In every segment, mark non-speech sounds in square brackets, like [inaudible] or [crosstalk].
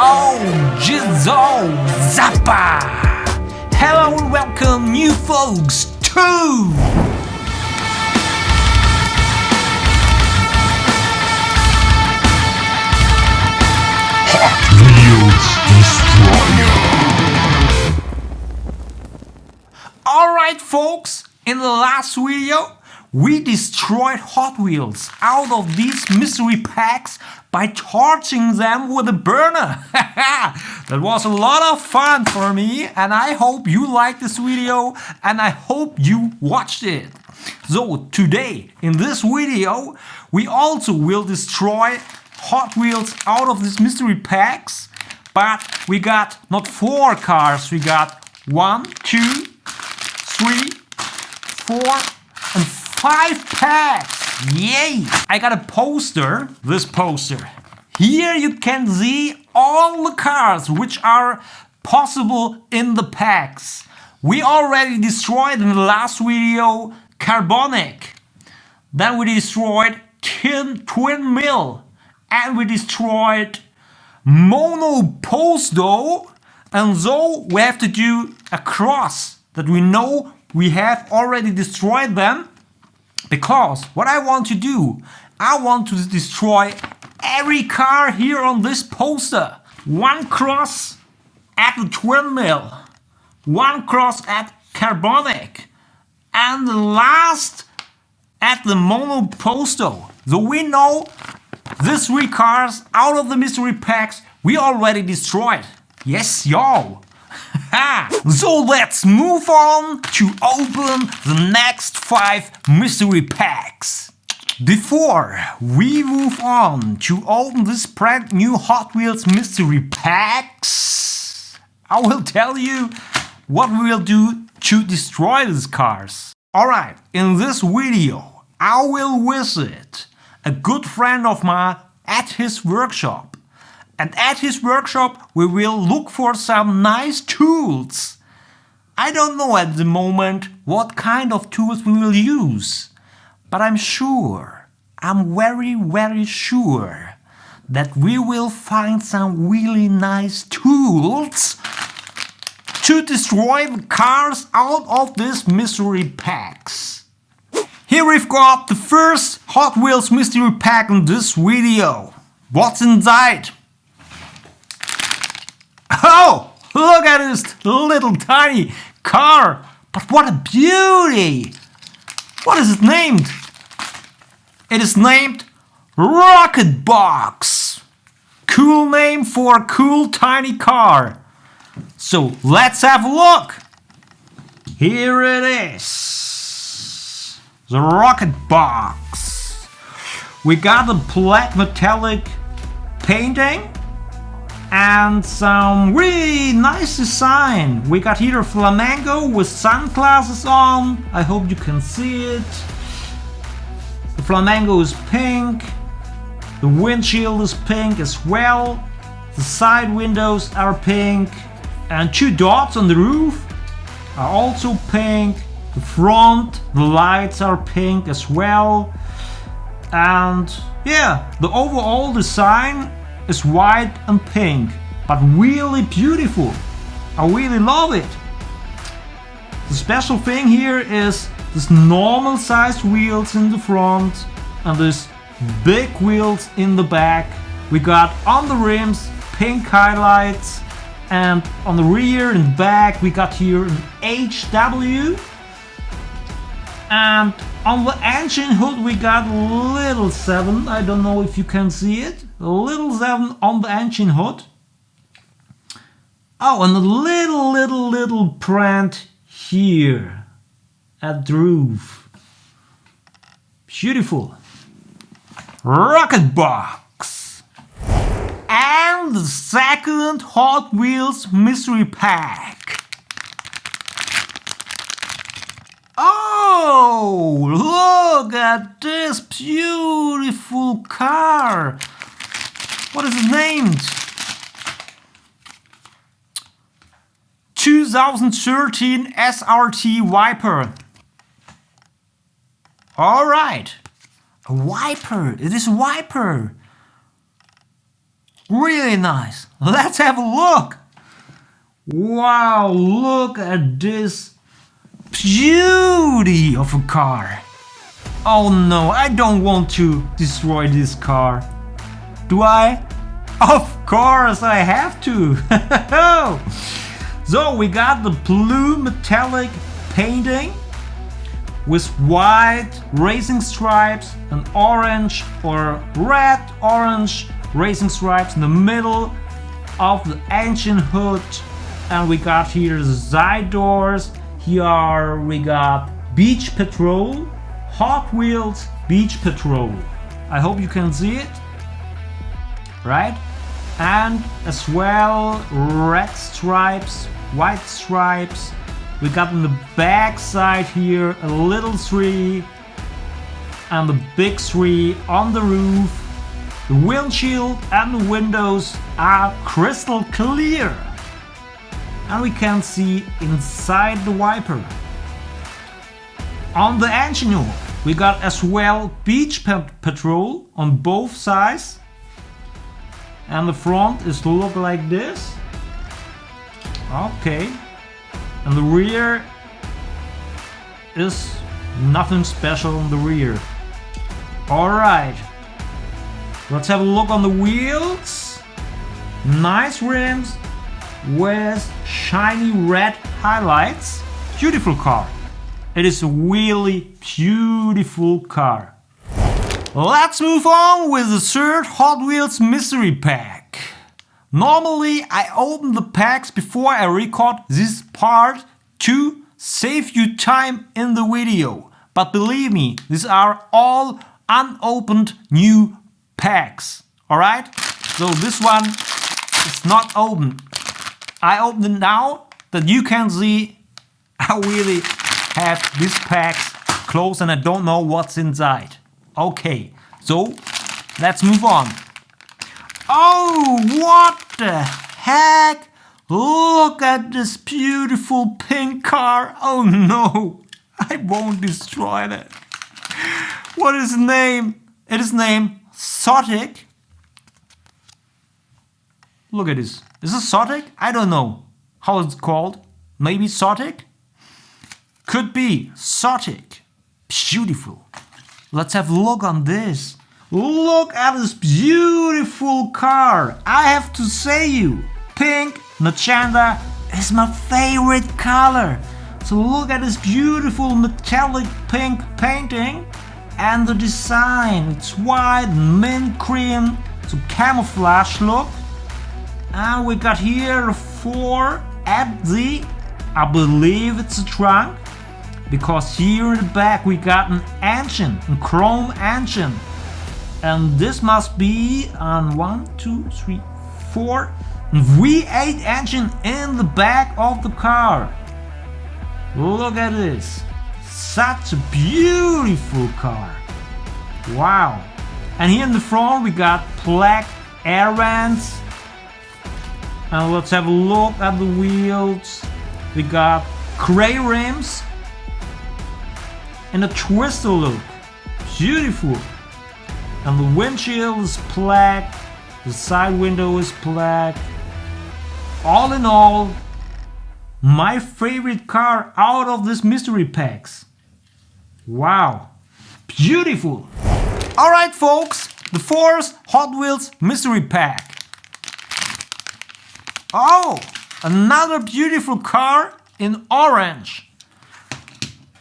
Oh, Jizzle Zappa! Hello and welcome new folks to Alright folks, in the last video we destroyed Hot Wheels out of these mystery packs by charging them with a burner. [laughs] that was a lot of fun for me and I hope you liked this video and I hope you watched it. So today in this video we also will destroy Hot Wheels out of these mystery packs but we got not four cars, we got one, two, three, four and five packs! Yay! I got a poster, this poster. Here you can see all the cards which are possible in the packs. We already destroyed in the last video Carbonic. Then we destroyed Tin Twin Mill. And we destroyed Monoposto. And so we have to do a cross that we know we have already destroyed them because what I want to do, I want to destroy every car here on this poster. One cross at the twin mill, one cross at Carbonic, and the last at the Monoposto. So we know these three cars out of the mystery packs we already destroyed. Yes, y'all. So let's move on to open the next five mystery packs. Before we move on to open this brand new Hot Wheels mystery packs, I will tell you what we will do to destroy these cars. Alright, in this video I will visit a good friend of mine at his workshop and at his workshop we will look for some nice tools. I don't know at the moment what kind of tools we will use, but I'm sure, I'm very very sure that we will find some really nice tools to destroy the cars out of these mystery packs. Here we've got the first Hot Wheels mystery pack in this video. What's inside? Oh, look at this little tiny car. But what a beauty! What is it named? It is named Rocket Box. Cool name for a cool tiny car. So let's have a look. Here it is. The Rocket Box. We got the black metallic painting and some really nice design. We got here a flamingo with sunglasses on. I hope you can see it. The flamingo is pink. The windshield is pink as well. The side windows are pink. And two dots on the roof are also pink. The front, the lights are pink as well. And yeah, the overall design is white and pink, but really beautiful. I really love it. The special thing here is this normal sized wheels in the front and this big wheels in the back. We got on the rims pink highlights and on the rear and back we got here an HW and on the engine hood we got little 7, I don't know if you can see it a little 7 on the engine hood. Oh, and a little, little, little print here at the roof. Beautiful. Rocket box. And the second Hot Wheels mystery pack. Oh, look at this beautiful car. What is it named? 2013 SRT Viper. Alright. A Viper. It is a Viper. Really nice. Let's have a look. Wow, look at this beauty of a car. Oh no, I don't want to destroy this car. Do I? Of course I have to. [laughs] so we got the blue metallic painting with white racing stripes and orange or red orange racing stripes in the middle of the engine hood and we got here the side doors here we got beach patrol hot wheels beach patrol i hope you can see it right and as well red stripes white stripes we got on the back side here a little tree and the big tree on the roof. The windshield and the windows are crystal clear. And we can see inside the Viper. On the engine we got as well beach patrol on both sides. And the front is to look like this. Okay, and the rear is nothing special on the rear. Alright, let's have a look on the wheels. Nice rims with shiny red highlights. Beautiful car. It is a really beautiful car. Let's move on with the third Hot Wheels mystery pack. Normally I open the packs before I record this part to save you time in the video. But believe me, these are all unopened new packs. Alright? So this one is not open. I open it now that you can see I really have these packs closed and I don't know what's inside. Okay, so let's move on. Oh, what the heck? Look at this beautiful pink car. Oh no, [laughs] I won't destroy that. What is the name? It is named Sotic. Look at this. Is it Sotic? I don't know how it's called. Maybe Sotic? Could be Sotic. Beautiful. Let's have a look on this. Look at this beautiful car. I have to say you, pink magenta is my favorite color. So look at this beautiful metallic pink painting and the design. It's white, mint cream, so camouflage look. And we got here four at the, I believe it's a trunk. Because here in the back we got an engine, a chrome engine and this must be on one, two, three, four V8 engine in the back of the car. Look at this. Such a beautiful car. Wow. And here in the front we got black air vents. And let's have a look at the wheels. We got gray rims and a twister look. Beautiful and the windshield is black, the side window is black. All in all, my favorite car out of this mystery packs. Wow, beautiful. All right, folks, the fourth Hot Wheels mystery pack. Oh, another beautiful car in orange.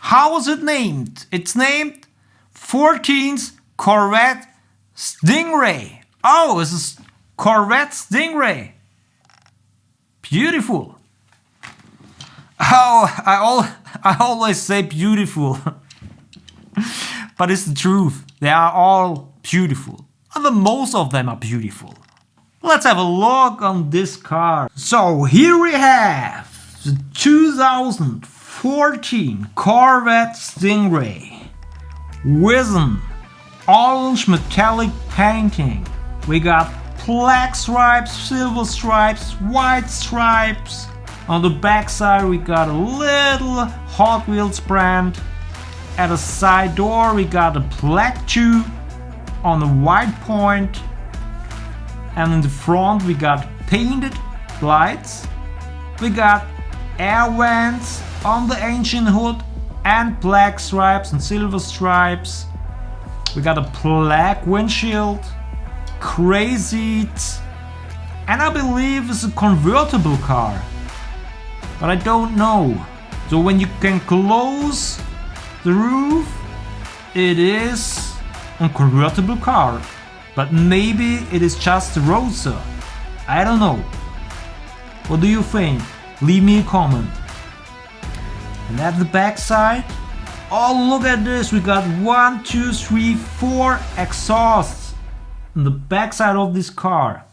How was it named? It's named 14th Corvette Stingray. Oh, it's a Corvette Stingray. Beautiful. Oh, I, all, I always say beautiful. [laughs] but it's the truth. They are all beautiful. And the most of them are beautiful. Let's have a look on this car. So here we have the 2014 Corvette Stingray an orange metallic painting. We got black stripes, silver stripes, white stripes. On the back side we got a little Hot Wheels brand. At the side door we got a black tube on the white point. And in the front we got painted lights. We got air vents on the ancient hood and black stripes and silver stripes. We got a black windshield, crazy and I believe it's a convertible car. But I don't know. So when you can close the roof, it is a convertible car. But maybe it is just a Roadster. I don't know. What do you think? Leave me a comment. And at the back side, oh look at this, we got one, two, three, four exhausts on the back side of this car.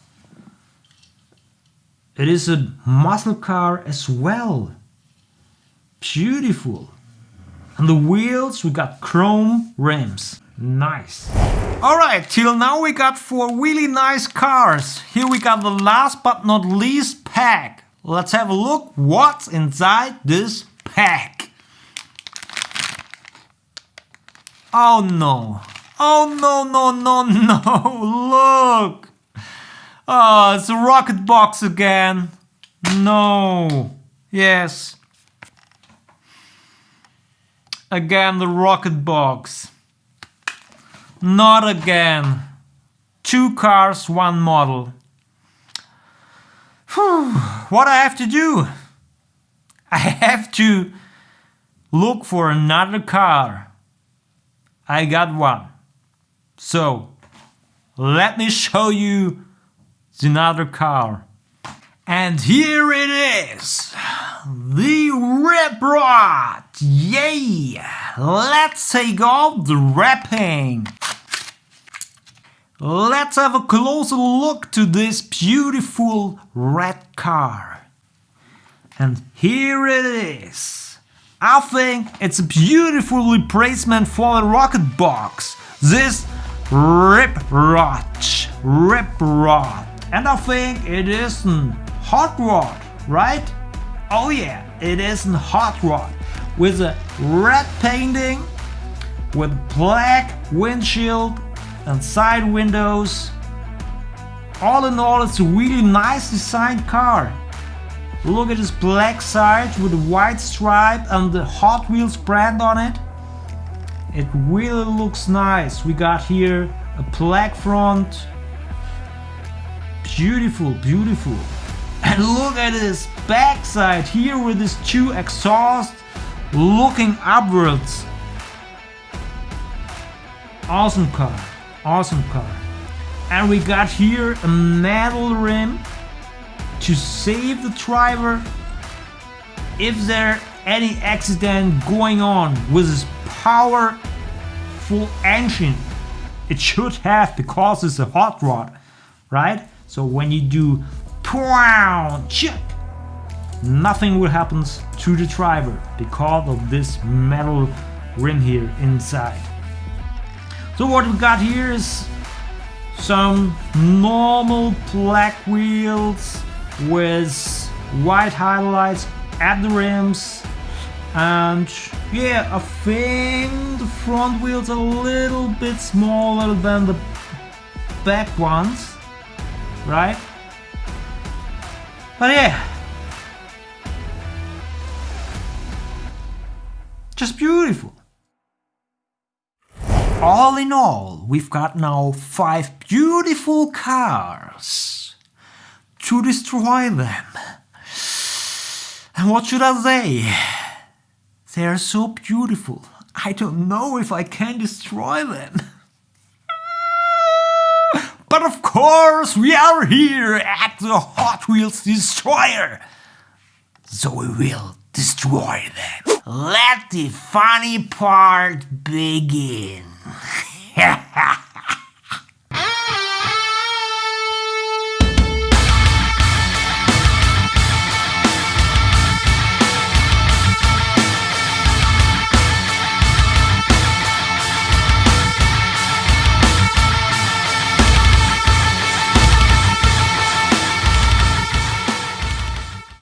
It is a muscle car as well. Beautiful. On the wheels we got chrome rims. Nice. Alright, till now we got four really nice cars. Here we got the last but not least pack. Let's have a look what's inside this pack. Oh no. Oh no, no, no, no. [laughs] Look. Oh, it's a rocket box again. No. Yes. Again, the rocket box. Not again. Two cars, one model. Whew. What I have to do? I have to look for another car. I got one. So, let me show you another car. And here it is, the Rip Rod! Yay! Let's take off the wrapping. Let's have a closer look to this beautiful red car. And here it is. I think it's a beautiful replacement for the rocket box. This Rip Rod. Rip Rod. And I think it is a hot rod, right? Oh yeah, it is a hot rod with a red painting, with black windshield and side windows. All in all, it's a really nice designed car. Look at this black side with the white stripe and the Hot Wheels brand on it. It really looks nice. We got here a black front, Beautiful, beautiful. [laughs] And look at this backside here with this two exhaust looking upwards. Awesome car, awesome car. And we got here a metal rim to save the driver if there any accident going on with this powerful engine. It should have because it's a hot rod, right? So when you do check, nothing will happen to the driver because of this metal rim here inside. So what we got here is some normal black wheels with white highlights at the rims and yeah I think the front wheels are a little bit smaller than the back ones right? But yeah, just beautiful. All in all, we've got now five beautiful cars to destroy them. And what should I say? They are so beautiful. I don't know if I can destroy them. But of course, we are here at the Hot Wheels Destroyer. So we will destroy them. Let the funny part begin. [laughs]